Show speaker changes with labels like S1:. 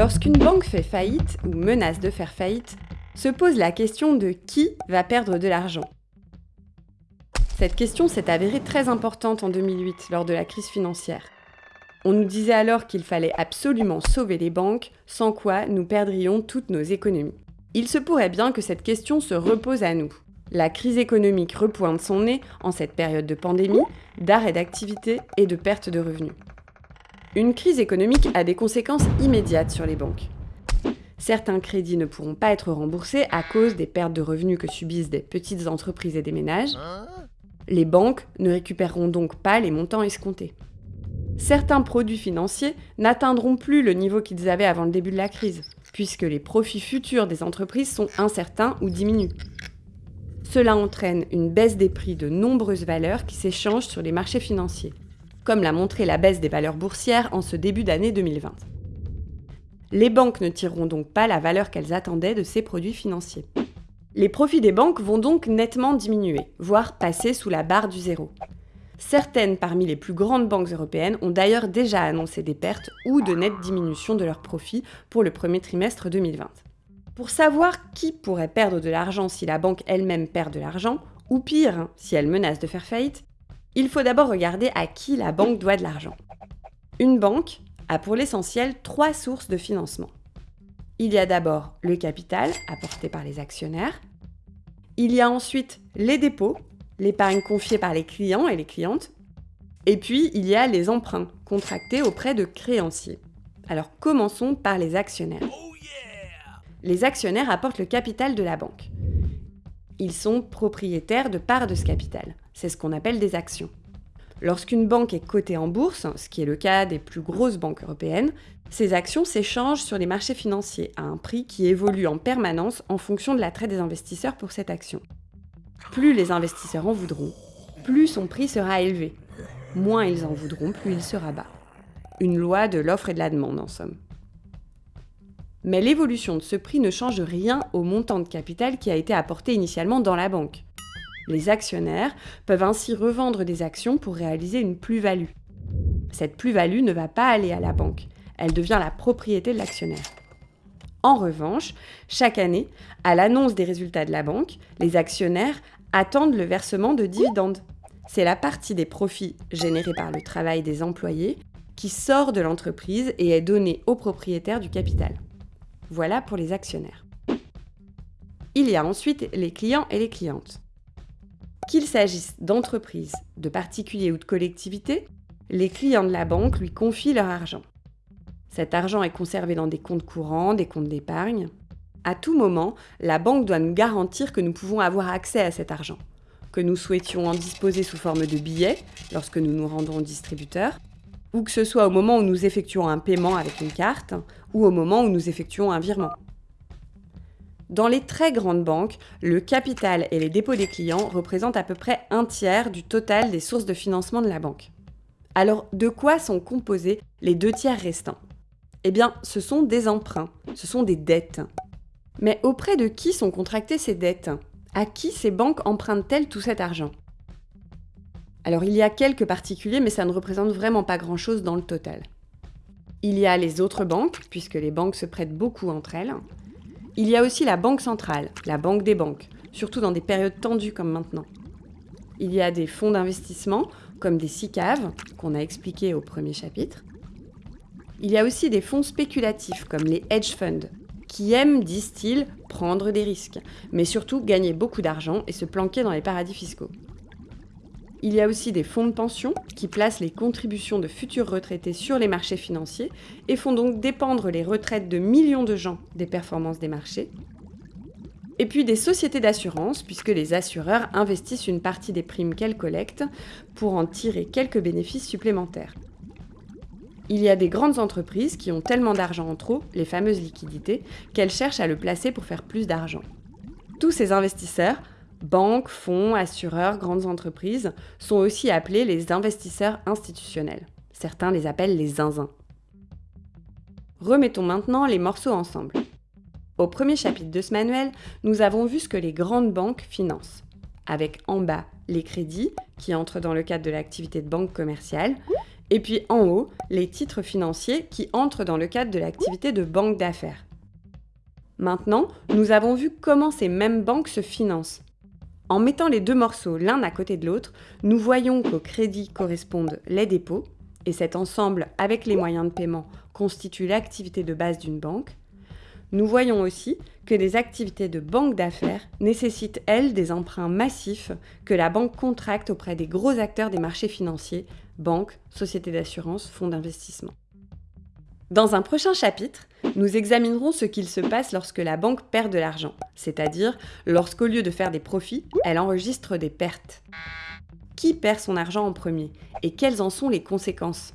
S1: Lorsqu'une banque fait faillite ou menace de faire faillite, se pose la question de qui va perdre de l'argent. Cette question s'est avérée très importante en 2008 lors de la crise financière. On nous disait alors qu'il fallait absolument sauver les banques, sans quoi nous perdrions toutes nos économies. Il se pourrait bien que cette question se repose à nous. La crise économique repointe son nez en cette période de pandémie, d'arrêt d'activité et de perte de revenus. Une crise économique a des conséquences immédiates sur les banques. Certains crédits ne pourront pas être remboursés à cause des pertes de revenus que subissent des petites entreprises et des ménages. Les banques ne récupéreront donc pas les montants escomptés. Certains produits financiers n'atteindront plus le niveau qu'ils avaient avant le début de la crise, puisque les profits futurs des entreprises sont incertains ou diminuent. Cela entraîne une baisse des prix de nombreuses valeurs qui s'échangent sur les marchés financiers, comme l'a montré la baisse des valeurs boursières en ce début d'année 2020. Les banques ne tireront donc pas la valeur qu'elles attendaient de ces produits financiers. Les profits des banques vont donc nettement diminuer, voire passer sous la barre du zéro. Certaines parmi les plus grandes banques européennes ont d'ailleurs déjà annoncé des pertes ou de nettes diminutions de leurs profits pour le premier trimestre 2020. Pour savoir qui pourrait perdre de l'argent si la banque elle-même perd de l'argent, ou pire, si elle menace de faire faillite, il faut d'abord regarder à qui la banque doit de l'argent. Une banque a pour l'essentiel trois sources de financement. Il y a d'abord le capital apporté par les actionnaires. Il y a ensuite les dépôts, l'épargne confiée par les clients et les clientes. Et puis, il y a les emprunts contractés auprès de créanciers. Alors commençons par les actionnaires. Les actionnaires apportent le capital de la banque. Ils sont propriétaires de parts de ce capital. C'est ce qu'on appelle des actions. Lorsqu'une banque est cotée en bourse, ce qui est le cas des plus grosses banques européennes, ces actions s'échangent sur les marchés financiers à un prix qui évolue en permanence en fonction de l'attrait des investisseurs pour cette action. Plus les investisseurs en voudront, plus son prix sera élevé. Moins ils en voudront, plus il sera bas. Une loi de l'offre et de la demande en somme. Mais l'évolution de ce prix ne change rien au montant de capital qui a été apporté initialement dans la banque. Les actionnaires peuvent ainsi revendre des actions pour réaliser une plus-value. Cette plus-value ne va pas aller à la banque, elle devient la propriété de l'actionnaire. En revanche, chaque année, à l'annonce des résultats de la banque, les actionnaires attendent le versement de dividendes. C'est la partie des profits générés par le travail des employés qui sort de l'entreprise et est donnée aux propriétaires du capital. Voilà pour les actionnaires. Il y a ensuite les clients et les clientes. Qu'il s'agisse d'entreprises, de particuliers ou de collectivités, les clients de la banque lui confient leur argent. Cet argent est conservé dans des comptes courants, des comptes d'épargne. À tout moment, la banque doit nous garantir que nous pouvons avoir accès à cet argent, que nous souhaitions en disposer sous forme de billets lorsque nous nous rendons au distributeur, ou que ce soit au moment où nous effectuons un paiement avec une carte, ou au moment où nous effectuons un virement. Dans les très grandes banques, le capital et les dépôts des clients représentent à peu près un tiers du total des sources de financement de la banque. Alors, de quoi sont composés les deux tiers restants? Eh bien, ce sont des emprunts, ce sont des dettes. Mais auprès de qui sont contractées ces dettes? À qui ces banques empruntent-elles tout cet argent? Alors, il y a quelques particuliers, mais ça ne représente vraiment pas grand-chose dans le total. Il y a les autres banques, puisque les banques se prêtent beaucoup entre elles. Il y a aussi la Banque centrale, la banque des banques, surtout dans des périodes tendues comme maintenant. Il y a des fonds d'investissement, comme des SICAV, qu'on a expliqué au premier chapitre. Il y a aussi des fonds spéculatifs, comme les hedge funds, qui aiment, disent-ils, prendre des risques, mais surtout gagner beaucoup d'argent et se planquer dans les paradis fiscaux. Il y a aussi des fonds de pension qui placent les contributions de futurs retraités sur les marchés financiers et font donc dépendre les retraites de millions de gens des performances des marchés. Et puis des sociétés d'assurance, puisque les assureurs investissent une partie des primes qu'elles collectent pour en tirer quelques bénéfices supplémentaires. Il y a des grandes entreprises qui ont tellement d'argent en trop, les fameuses liquidités, qu'elles cherchent à le placer pour faire plus d'argent. Tous ces investisseurs Banques, fonds, assureurs, grandes entreprises sont aussi appelés les investisseurs institutionnels. Certains les appellent les zinzins. Remettons maintenant les morceaux ensemble. Au premier chapitre de ce manuel, nous avons vu ce que les grandes banques financent, avec en bas les crédits qui entrent dans le cadre de l'activité de banque commerciale, Et puis en haut, les titres financiers qui entrent dans le cadre de l'activité de banque d'affaires. Maintenant, nous avons vu comment ces mêmes banques se financent. En mettant les deux morceaux l'un à côté de l'autre, nous voyons qu'au crédit correspondent les dépôts, et cet ensemble avec les moyens de paiement constitue l'activité de base d'une banque. Nous voyons aussi que les activités de banque d'affaires nécessitent, elles, des emprunts massifs que la banque contracte auprès des gros acteurs des marchés financiers, banques, sociétés d'assurance, fonds d'investissement. Dans un prochain chapitre, nous examinerons ce qu'il se passe lorsque la banque perd de l'argent, c'est-à-dire lorsqu'au lieu de faire des profits, elle enregistre des pertes. Qui perd son argent en premier et quelles en sont les conséquences?